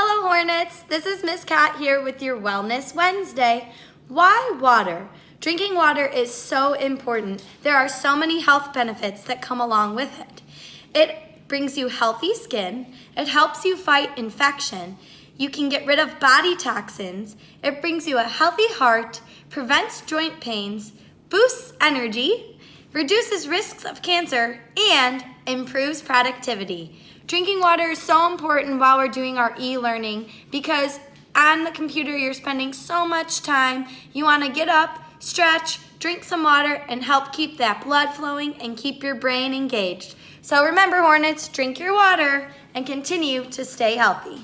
Hello Hornets, this is Miss Cat here with your Wellness Wednesday. Why water? Drinking water is so important. There are so many health benefits that come along with it. It brings you healthy skin, it helps you fight infection, you can get rid of body toxins, it brings you a healthy heart, prevents joint pains, boosts energy, reduces risks of cancer, and improves productivity. Drinking water is so important while we're doing our e-learning because on the computer you're spending so much time. You want to get up, stretch, drink some water, and help keep that blood flowing and keep your brain engaged. So remember, Hornets, drink your water and continue to stay healthy.